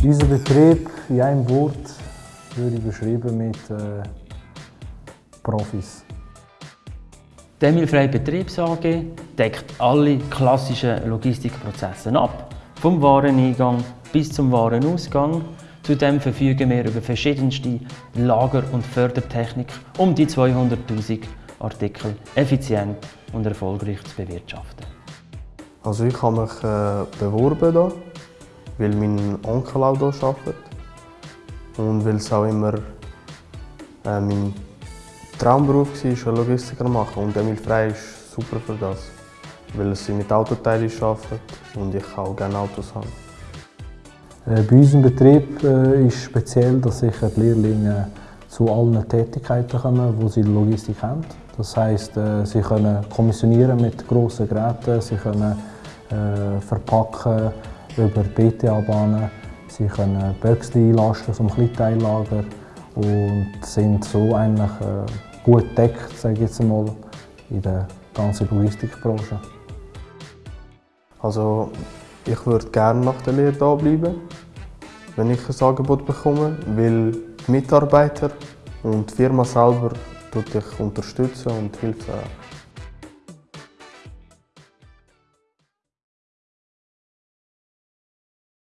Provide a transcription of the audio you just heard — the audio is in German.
Unser Betrieb in einem Wort würde ich beschreiben mit äh, Profis. Die Emilfreie Betriebs AG deckt alle klassischen Logistikprozesse ab, vom Wareneingang bis zum Warenausgang. Zudem verfügen wir über verschiedenste Lager- und Fördertechnik, um die 200.000 Artikel effizient und erfolgreich zu bewirtschaften. Also ich habe mich äh, beworben hier, weil mein Onkel auch hier arbeitet und weil es auch immer äh, mein Traumberuf war, Logistiker machen und Emil Frey ist super für das, weil sie mit Autoteilen arbeitet und ich auch gerne Autos habe. Äh, bei unserem Betrieb äh, ist speziell, dass sicher die Lehrlinge zu allen Tätigkeiten kommen, die sie in der Logistik haben. Das heisst, äh, sie können kommissionieren mit grossen Geräten, sie können verpacken über BTA-Bahnen, sie können Böckchen einlasten vom Kleinteillager und sind so eigentlich äh, gut gedeckt, sage ich jetzt einmal, in der ganzen Logistikbranche. Also ich würde gerne nach der Lehre hier bleiben, wenn ich ein Angebot bekomme, weil die Mitarbeiter und die Firma selber unterstützen und hilft.